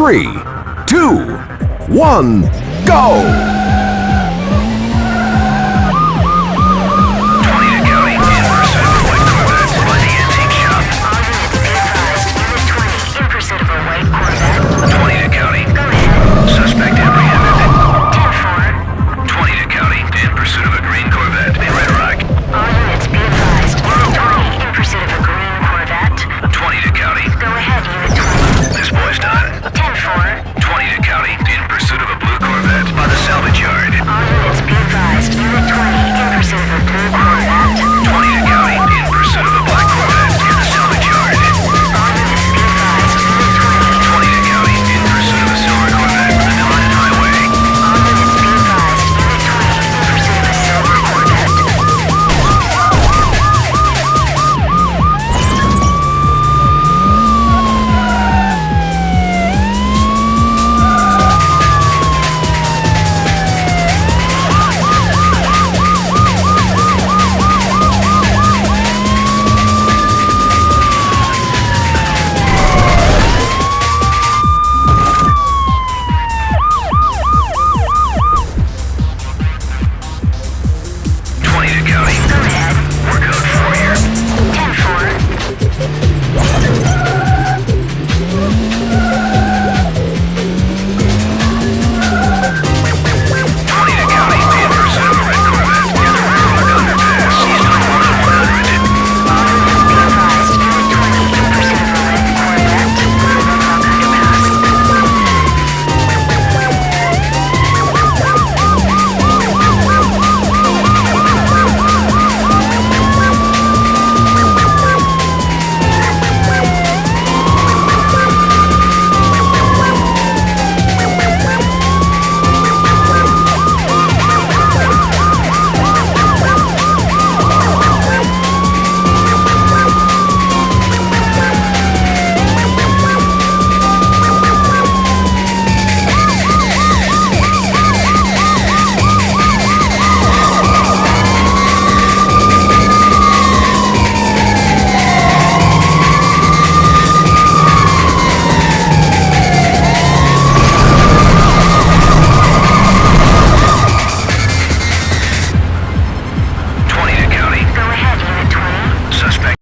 three, two, one, go!